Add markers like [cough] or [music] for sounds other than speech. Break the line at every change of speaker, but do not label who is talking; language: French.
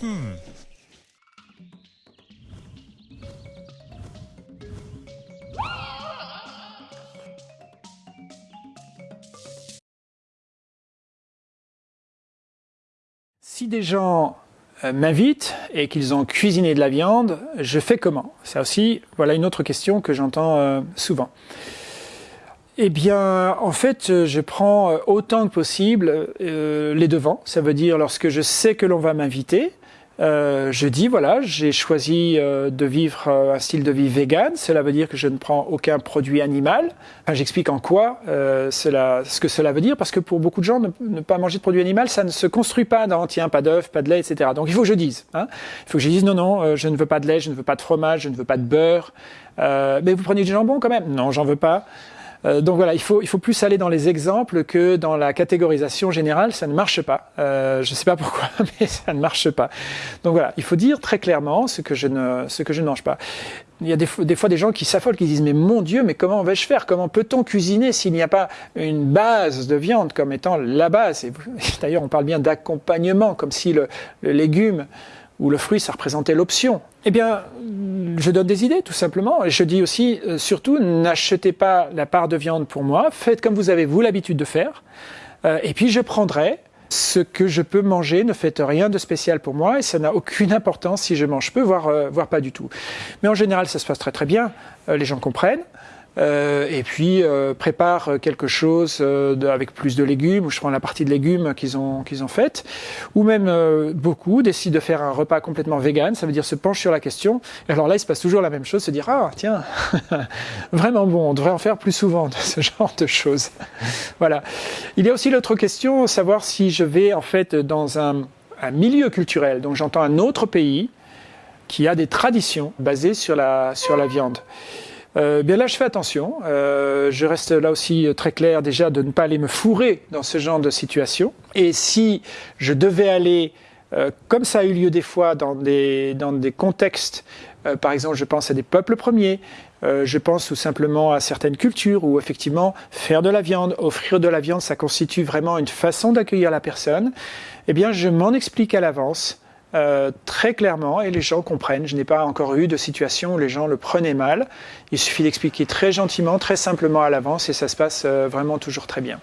Si des gens euh, m'invitent et qu'ils ont cuisiné de la viande, je fais comment? C'est aussi voilà une autre question que j'entends euh, souvent. Eh bien, en fait, je prends autant que possible euh, les devants. Ça veut dire lorsque je sais que l'on va m'inviter, euh, je dis voilà, j'ai choisi euh, de vivre euh, un style de vie vegan. Cela veut dire que je ne prends aucun produit animal. Enfin, J'explique en quoi cela, ce que cela veut dire, parce que pour beaucoup de gens, ne, pas manger de produit animal, ça ne se construit pas dans tiens, pas d'œufs, pas de lait, etc. Donc il faut que je dise. Hein. il faut que je dise non, non, je ne veux pas de lait, je ne veux pas de fromage, je ne veux pas de beurre. mais vous prenez du jambon quand même Non, j'en veux pas. Euh, donc voilà, il faut, il faut plus aller dans les exemples que dans la catégorisation générale, ça ne marche pas. Euh, je ne sais pas pourquoi, [laughs] mais ça ne marche pas. Donc voilà, il faut dire très clairement ce que je ne, ce que je ne mange pas. Il y a des, des fois des gens qui s'affolent, qui disent mais mon Dieu, mais comment vais-je faire? Comment peut-on cuisiner s'il n'y a pas une base de viande comme étant la base? [laughs] D'ailleurs, on parle bien d'accompagnement, comme si le, le légume ou le fruit, ça représentait l'option. Eh bien, je donne des idées, tout simplement. Et je dis aussi, euh, surtout, n'achetez pas la part de viande pour moi. Faites comme vous avez, vous, l'habitude de faire. Euh, et puis, je prendrai ce que je peux manger. Ne faites rien de spécial pour moi. Et ça n'a aucune importance si je mange peu, voire, euh, voire pas du tout. Mais en général, ça se passe très très bien. les gens comprennent. Euh, et puis euh, prépare quelque chose euh, avec plus de légumes, ou je prends la partie de légumes qu'ils ont, qu'ils ont faite, ou même beaucoup décident de faire un repas complètement vegan, ça veut dire se penche sur la question. Et alors là, il se passe toujours la même chose, se dire ah tiens, [laughs] vraiment bon, on devrait en faire plus souvent de ce [laughs] genre de choses. voilà. Il y a aussi l'autre question, savoir si je vais en fait dans un, un milieu culturel, donc j'entends un autre pays qui a des traditions basées sur la, sur la viande. Euh, bien là, je fais attention. Euh, je reste là aussi très clair déjà de ne pas aller me fourrer dans ce genre de situation. Et si je devais aller, euh, comme ça a eu lieu des fois dans des, dans des contextes, euh, par exemple, je pense à des peuples premiers, euh, je pense tout simplement à certaines cultures où effectivement faire de la viande, offrir de la viande, ça constitue vraiment une façon d'accueillir la personne. Eh bien, je m'en explique à l'avance euh, très clairement et les gens comprennent. Je n'ai pas encore eu de situation où les gens le prenaient mal. Il suffit d'expliquer très gentiment, très simplement à l'avance et ça se passe euh, vraiment toujours très bien.